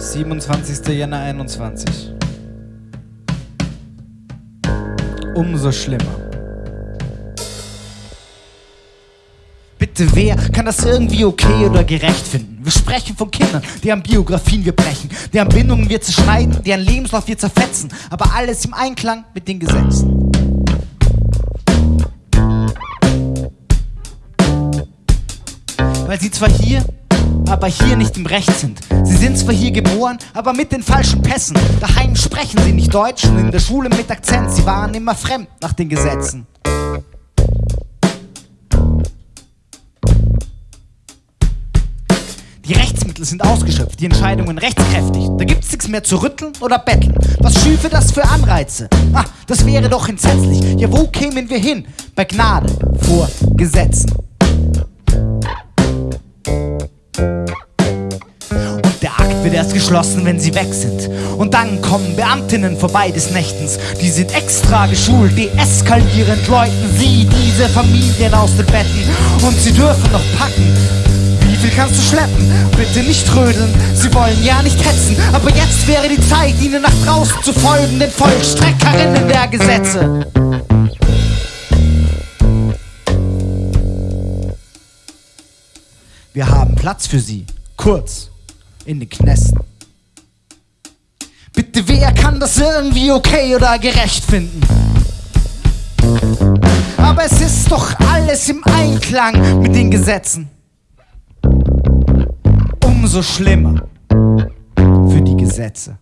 27. Jänner 21. Umso schlimmer. Bitte wer kann das irgendwie okay oder gerecht finden? Wir sprechen von Kindern, deren Biografien wir brechen, deren Bindungen wir zerschneiden, deren Lebenslauf wir zerfetzen, aber alles im Einklang mit den Gesetzen. Weil sie zwar hier aber hier nicht im Recht sind. Sie sind zwar hier geboren, aber mit den falschen Pässen. Daheim sprechen sie nicht Deutsch und in der Schule mit Akzent. Sie waren immer fremd nach den Gesetzen. Die Rechtsmittel sind ausgeschöpft, die Entscheidungen rechtskräftig. Da gibt's nichts mehr zu rütteln oder betteln. Was schüfe das für Anreize? Ah, das wäre doch entsetzlich. Ja, wo kämen wir hin? Bei Gnade vor Gesetzen. Wird erst geschlossen, wenn sie weg sind. Und dann kommen Beamtinnen vorbei des Nächtens. Die sind extra geschult, deeskalierend läuten sie diese Familien aus den Betten. Und sie dürfen noch packen. Wie viel kannst du schleppen? Bitte nicht trödeln, sie wollen ja nicht hetzen. Aber jetzt wäre die Zeit, ihnen nach draußen zu folgen, den Vollstreckerinnen der Gesetze. Wir haben Platz für sie. Kurz in den Knästen. Bitte, wer kann das irgendwie okay oder gerecht finden? Aber es ist doch alles im Einklang mit den Gesetzen. Umso schlimmer für die Gesetze.